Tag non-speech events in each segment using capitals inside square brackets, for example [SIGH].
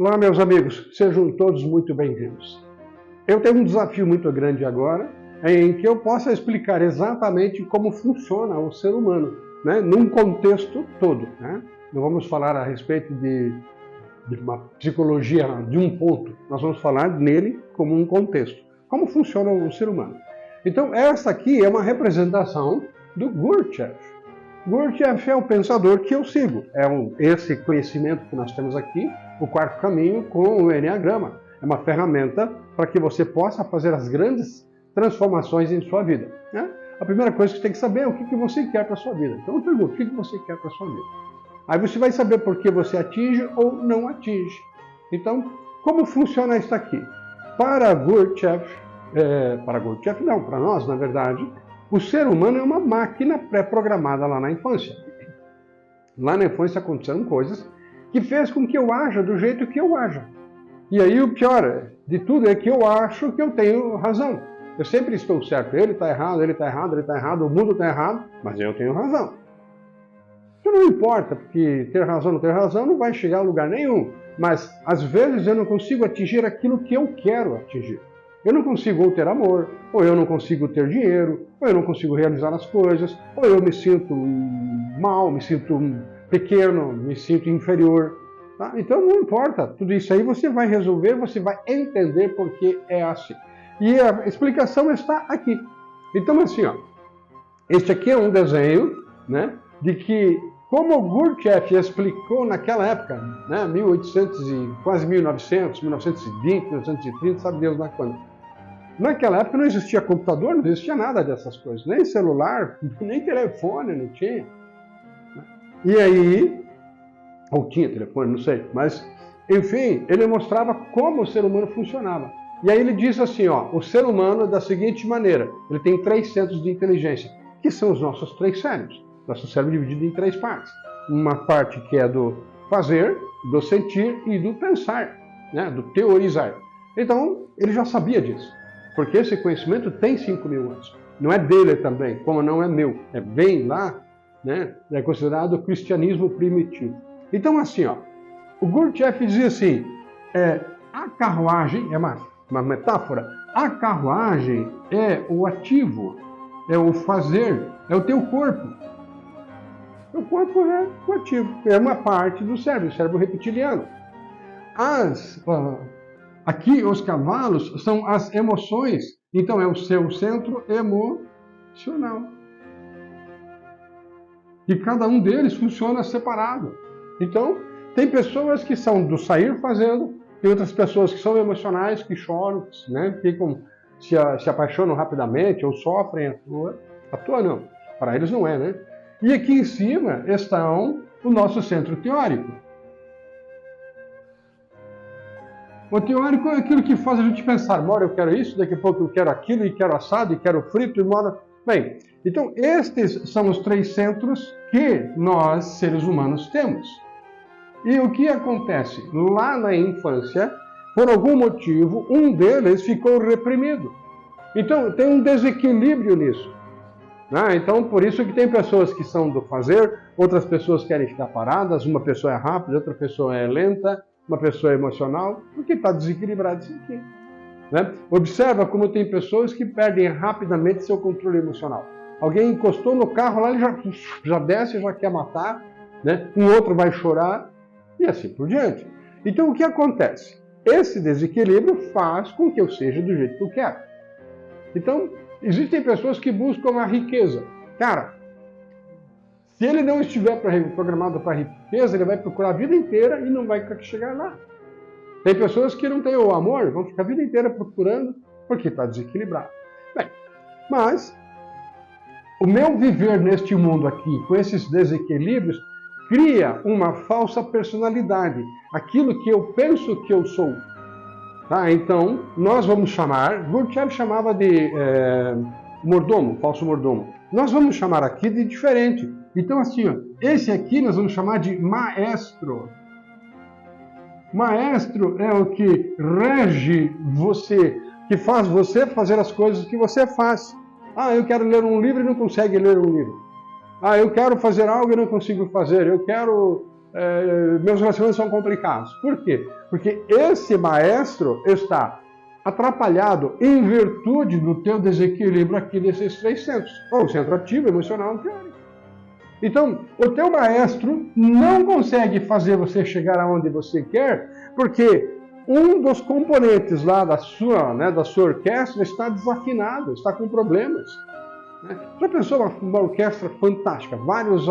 Olá, meus amigos, sejam todos muito bem-vindos. Eu tenho um desafio muito grande agora, em que eu possa explicar exatamente como funciona o ser humano, né, num contexto todo. Né? Não vamos falar a respeito de, de uma psicologia de um ponto, nós vamos falar nele como um contexto. Como funciona o ser humano. Então, essa aqui é uma representação do Gurdjieff. Gurdjieff é o pensador que eu sigo. É um, esse conhecimento que nós temos aqui, o quarto caminho com o Enneagrama. É uma ferramenta para que você possa fazer as grandes transformações em sua vida. Né? A primeira coisa que você tem que saber é o que, que você quer para a sua vida. Então eu pergunto, o que, que você quer para a sua vida? Aí você vai saber por que você atinge ou não atinge. Então, como funciona isso aqui? Para Gurdjieff, é, para não, para nós, na verdade, o ser humano é uma máquina pré-programada lá na infância. Lá na infância aconteceram coisas que fez com que eu haja do jeito que eu haja. E aí o pior de tudo é que eu acho que eu tenho razão. Eu sempre estou certo. Ele está errado, ele está errado, ele está errado, o mundo está errado, mas eu tenho razão. Isso não importa, porque ter razão ou não ter razão não vai chegar a lugar nenhum. Mas às vezes eu não consigo atingir aquilo que eu quero atingir. Eu não consigo ou ter amor, ou eu não consigo ter dinheiro, ou eu não consigo realizar as coisas, ou eu me sinto mal, me sinto pequeno, me sinto inferior. Tá? Então não importa, tudo isso aí você vai resolver, você vai entender porque é assim. E a explicação está aqui. Então assim, ó, este aqui é um desenho né, de que, como Gurdjieff explicou naquela época, né, 1800 e quase 1900, 1920, 1930, sabe Deus lá quando, Naquela época não existia computador, não existia nada dessas coisas, nem celular, [LAUGHS] nem telefone não tinha. E aí, ou tinha telefone, não sei, mas enfim, ele mostrava como o ser humano funcionava. E aí ele diz assim, ó, o ser humano é da seguinte maneira, ele tem três centros de inteligência, que são os nossos três cérebros. Nosso cérebro é dividido em três partes. Uma parte que é do fazer, do sentir e do pensar, né, do teorizar. Então, ele já sabia disso. Porque esse conhecimento tem 5 mil anos. Não é dele também, como não é meu. É bem lá, né? É considerado cristianismo primitivo. Então, assim, ó, o Gurdjieff dizia assim, é, a carruagem, é uma, uma metáfora, a carruagem é o ativo, é o fazer, é o teu corpo. O corpo é o ativo, é uma parte do cérebro, o cérebro reptiliano. As, uh, Aqui, os cavalos são as emoções, então é o seu centro emocional. E cada um deles funciona separado. Então, tem pessoas que são do sair fazendo, tem outras pessoas que são emocionais, que choram, né, ficam, se, se apaixonam rapidamente ou sofrem. À toa não, para eles não é, né? E aqui em cima estão o nosso centro teórico. O teórico é aquilo que faz a gente pensar, mora eu quero isso, daqui a pouco eu quero aquilo, e quero assado, e quero frito, e mora... Bem, então estes são os três centros que nós, seres humanos, temos. E o que acontece? Lá na infância, por algum motivo, um deles ficou reprimido. Então tem um desequilíbrio nisso. Ah, então, por isso que tem pessoas que são do fazer, outras pessoas querem ficar paradas, uma pessoa é rápida, outra pessoa é lenta, uma pessoa emocional, porque está desequilibrado isso aqui. Né? Observa como tem pessoas que perdem rapidamente seu controle emocional. Alguém encostou no carro lá, ele já, já desce, já quer matar, né? um outro vai chorar, e assim por diante. Então o que acontece? Esse desequilíbrio faz com que eu seja do jeito que eu quero. Então, existem pessoas que buscam a riqueza. Cara, se ele não estiver programado para riqueza, ele vai procurar a vida inteira e não vai chegar lá. Tem pessoas que não têm o amor, vão ficar a vida inteira procurando porque está desequilibrado. Bem, mas o meu viver neste mundo aqui, com esses desequilíbrios, cria uma falsa personalidade, aquilo que eu penso que eu sou. Tá? Então, nós vamos chamar, Gurdjieff chamava de é, mordomo, falso mordomo. Nós vamos chamar aqui de diferente. Então, assim, ó, esse aqui nós vamos chamar de maestro. Maestro é o que rege você, que faz você fazer as coisas que você faz. Ah, eu quero ler um livro e não consegue ler um livro. Ah, eu quero fazer algo e não consigo fazer. Eu quero é, meus relacionamentos são complicados. Por quê? Porque esse maestro está atrapalhado em virtude do teu desequilíbrio aqui desses três centros, ou centro ativo, emocional e teórico. Então, o teu maestro não consegue fazer você chegar aonde você quer, porque um dos componentes lá da sua, né, da sua orquestra está desafinado, está com problemas. Né? Já pensou uma, uma orquestra fantástica, vários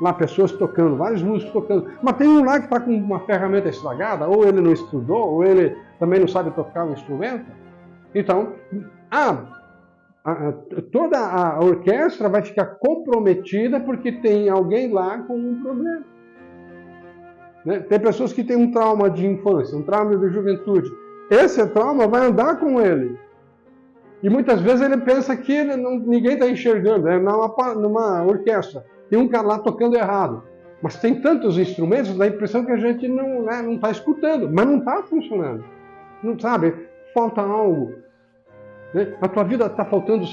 lá pessoas tocando, vários músicos tocando, mas tem um lá que está com uma ferramenta estragada, ou ele não estudou, ou ele também não sabe tocar um instrumento. Então, a, toda a orquestra vai ficar comprometida porque tem alguém lá com um problema. Né? Tem pessoas que têm um trauma de infância, um trauma de juventude. Esse trauma vai andar com ele. E muitas vezes ele pensa que ele não, ninguém está enxergando, é numa, numa orquestra tem um cara lá tocando errado. Mas tem tantos instrumentos, dá a impressão que a gente não está né, tá escutando, mas não está funcionando. Não sabe? Falta algo. Né? A tua vida está faltando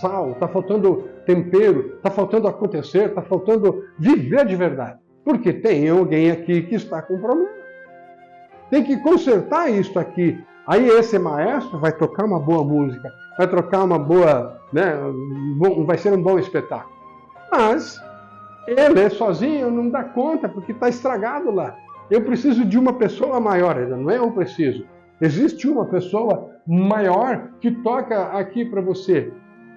sal, está faltando tempero, está faltando acontecer, está faltando viver de verdade. Porque tem alguém aqui que está com problema. Tem que consertar isso aqui. Aí esse maestro vai tocar uma boa música, vai trocar uma boa, né, vai ser um bom espetáculo. Mas ele sozinho não dá conta, porque está estragado lá. Eu preciso de uma pessoa maior, ainda não é eu preciso. Existe uma pessoa maior que toca aqui para você.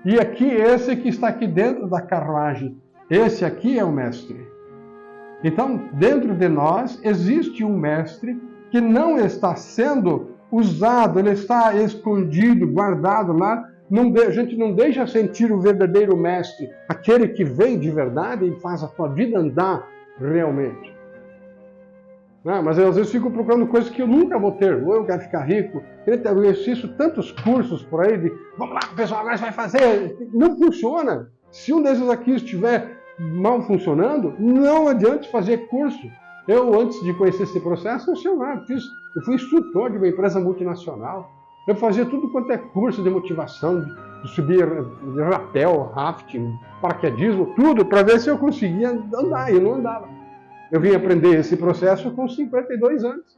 E aqui, esse que está aqui dentro da carruagem, esse aqui é o mestre. Então, dentro de nós existe um mestre que não está sendo usado, ele está escondido, guardado lá não, a gente não deixa sentir o verdadeiro mestre, aquele que vem de verdade e faz a tua vida andar realmente. Não, mas eu às vezes fico procurando coisas que eu nunca vou ter. Ou eu quero ficar rico, eu assisto tantos cursos por aí de vamos lá, pessoal, agora vai fazer. Não funciona. Se um desses aqui estiver mal funcionando, não adianta fazer curso. Eu, antes de conhecer esse processo, eu, sei lá, fiz, eu fui instrutor de uma empresa multinacional. Eu fazia tudo quanto é curso de motivação, de subir de rapel, rafting, paraquedismo, tudo, para ver se eu conseguia andar. E eu não andava. Eu vim aprender esse processo com 52 anos.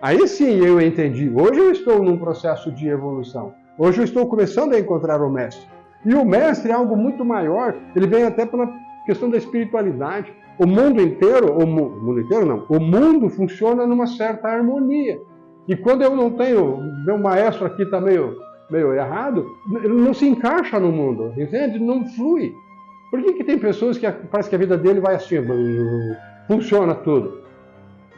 Aí sim eu entendi. Hoje eu estou num processo de evolução. Hoje eu estou começando a encontrar o mestre. E o mestre é algo muito maior. Ele vem até pela questão da espiritualidade. O mundo inteiro, o mundo inteiro não, o mundo funciona numa certa harmonia. E quando eu não tenho, meu maestro aqui está meio, meio errado, ele não se encaixa no mundo, entende? Não flui. Por que, que tem pessoas que parece que a vida dele vai assim, funciona tudo?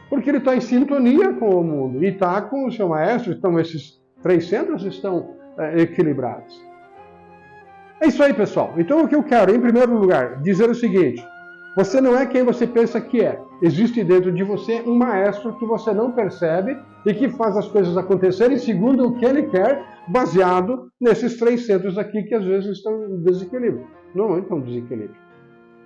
Porque ele está em sintonia com o mundo e está com o seu maestro, então esses três centros estão é, equilibrados. É isso aí, pessoal. Então o que eu quero, em primeiro lugar, dizer o seguinte: você não é quem você pensa que é. Existe dentro de você um maestro que você não percebe e que faz as coisas acontecerem segundo o que ele quer, baseado nesses três centros aqui que às vezes estão em desequilíbrio. Não estão em desequilíbrio.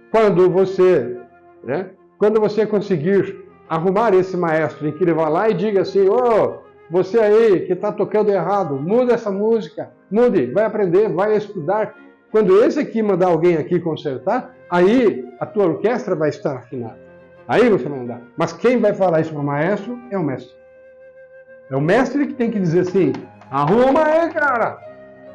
Quando você, né, quando você conseguir arrumar esse maestro em que ele vá lá e diga assim, ô, oh, você aí que está tocando errado, muda essa música, mude, vai aprender, vai estudar. Quando esse aqui mandar alguém aqui consertar, aí a tua orquestra vai estar afinada. Aí você vai andar. Mas quem vai falar isso para o maestro é o mestre. É o mestre que tem que dizer assim: arruma aí, cara.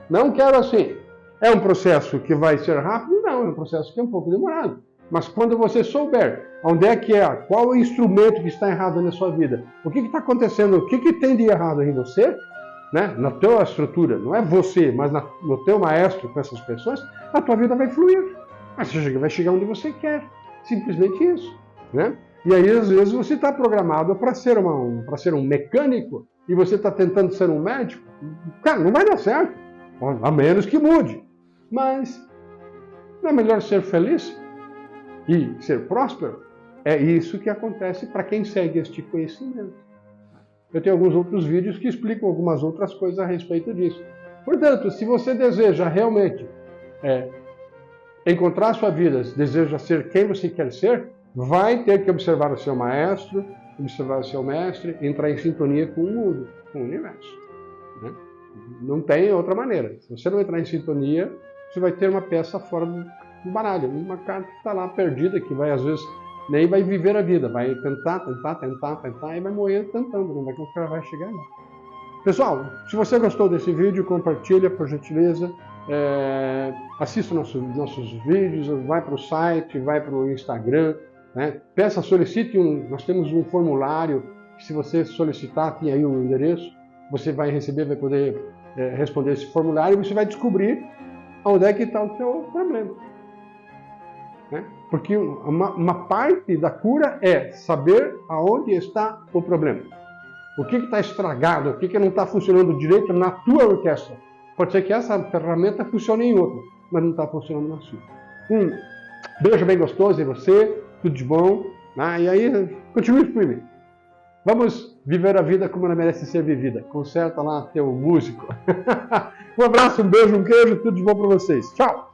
Não quero assim. É um processo que vai ser rápido? Não, é um processo que é um pouco demorado. Mas quando você souber onde é que é, qual o instrumento que está errado na sua vida, o que está acontecendo, o que, que tem de errado em você, né, na tua estrutura, não é você, mas na, no teu maestro com essas pessoas, a tua vida vai fluir. Você vai chegar onde você quer. Simplesmente isso. Né? E aí, às vezes, você está programado para ser, uma, ser um mecânico e você está tentando ser um médico. Cara, não vai dar certo. A menos que mude. Mas não é melhor ser feliz e ser próspero? É isso que acontece para quem segue este conhecimento. Eu tenho alguns outros vídeos que explicam algumas outras coisas a respeito disso. Portanto, se você deseja realmente é, encontrar sua vida, deseja ser quem você quer ser, vai ter que observar o seu maestro, observar o seu mestre, entrar em sintonia com o mundo, com o universo. Né? Não tem outra maneira. Se você não entrar em sintonia, você vai ter uma peça fora do baralho, uma carta que está lá perdida, que vai às vezes nem vai viver a vida, vai tentar, tentar, tentar, tentar e vai morrer tentando, não vai, vai chegar lá. Pessoal, se você gostou desse vídeo, compartilha por gentileza, é, assista nossos, nossos vídeos, vai para o site, vai para o Instagram, né? peça, solicite um, nós temos um formulário, que se você solicitar, tem aí um endereço, você vai receber, vai poder é, responder esse formulário e você vai descobrir onde é que está o seu problema. Né? Porque uma, uma, parte da cura é saber aonde está o problema. O que está estragado, o que, que não está funcionando direito na tua orquestra. Pode ser que essa ferramenta funcione em outra, mas não está funcionando na sua. Um beijo bem gostoso em você, tudo de bom. Né? E aí, continue firme. Vamos viver a vida como ela merece ser vivida. Conserta lá teu músico. [LAUGHS] um abraço, um beijo, um queijo, tudo de bom para vocês. Tchau!